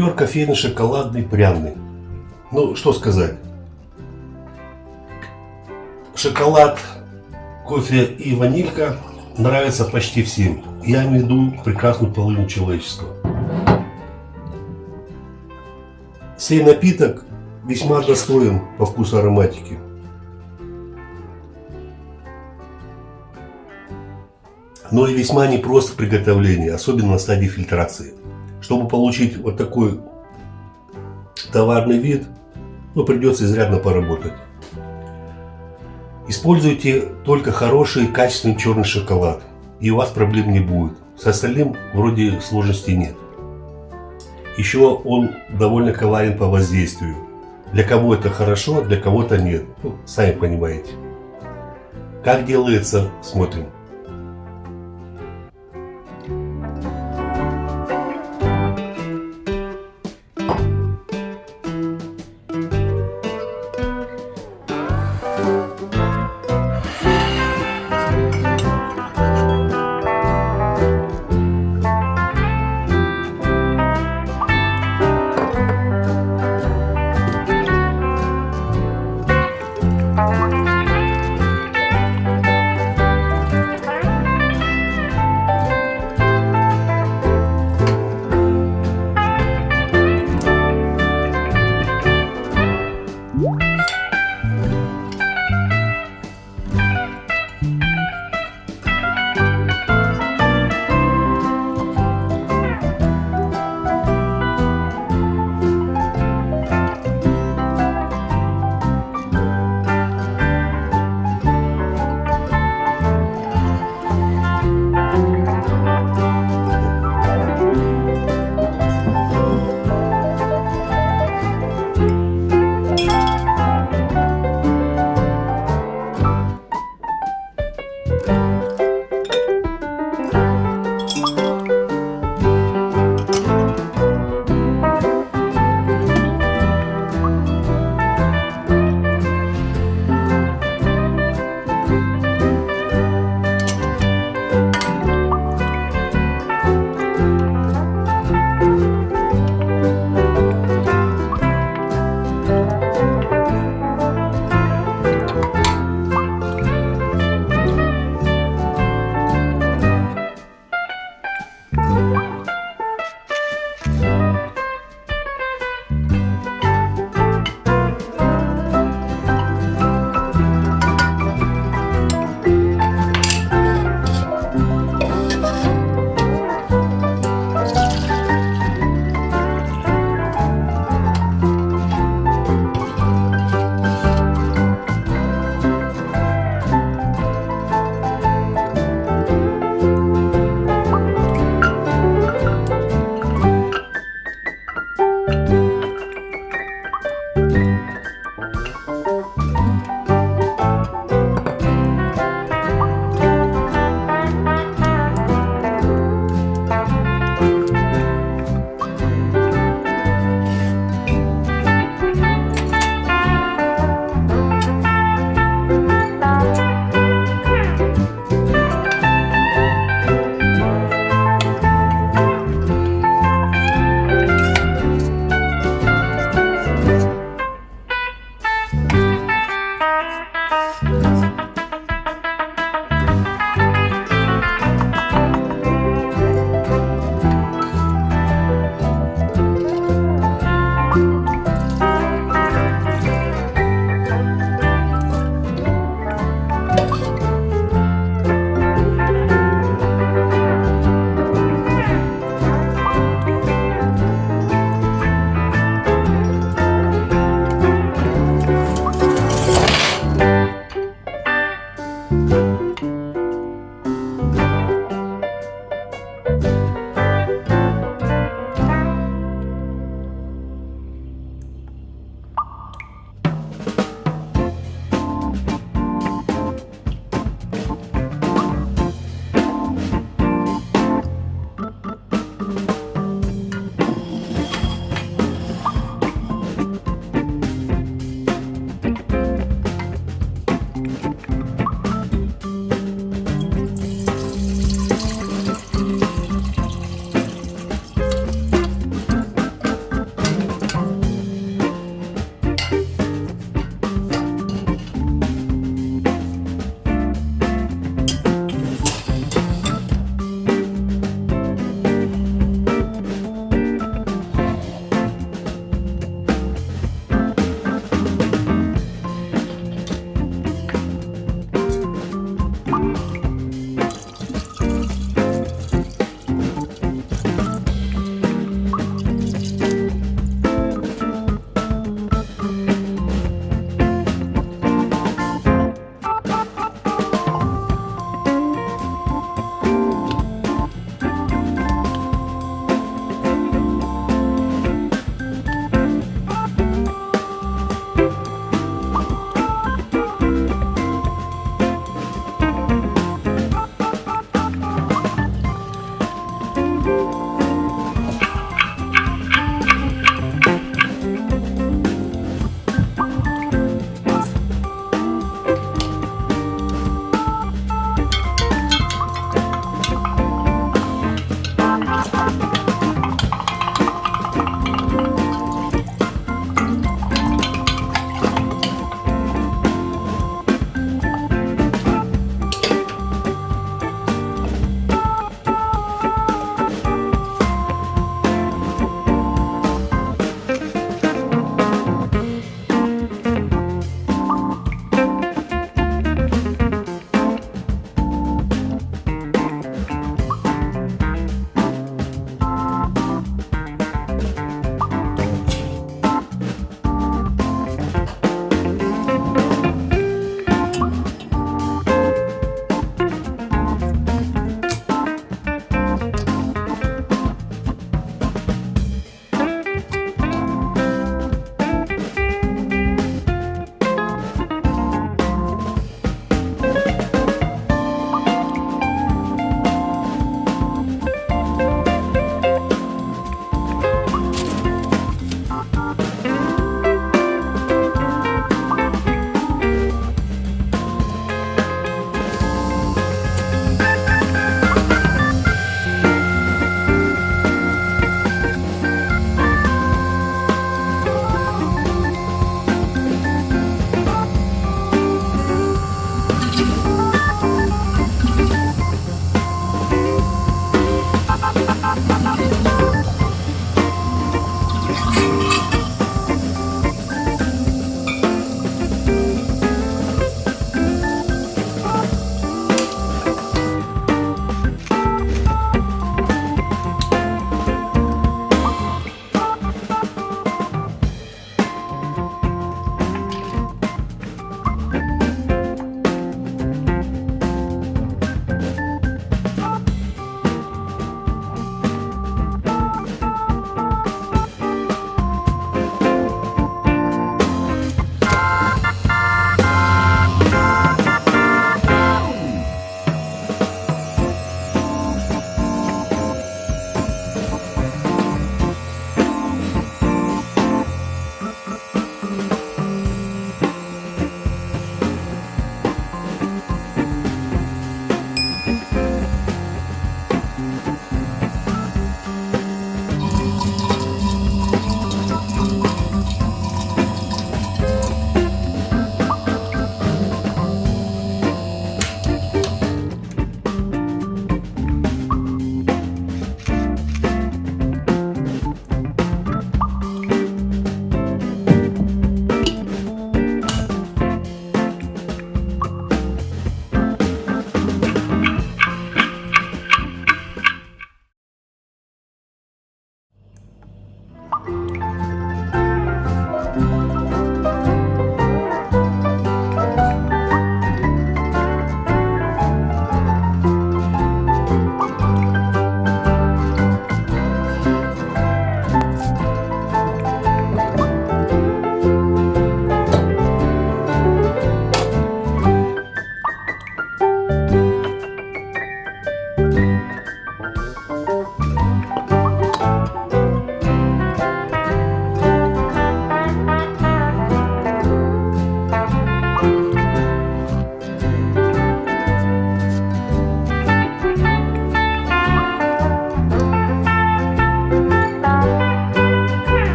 Ликер кофейный, шоколадный, пряный. Ну, что сказать. Шоколад, кофе и ванилька нравятся почти всем. Я имею в виду прекрасную половину человечества. Сей напиток весьма достоин по вкусу ароматики. Но и весьма непрост в приготовлении, особенно на стадии фильтрации. Чтобы получить вот такой товарный вид, ну, придется изрядно поработать. Используйте только хороший качественный черный шоколад, и у вас проблем не будет. С остальным вроде сложностей нет. Еще он довольно коварен по воздействию. Для кого это хорошо, для кого-то нет. Ну, сами понимаете. Как делается, смотрим.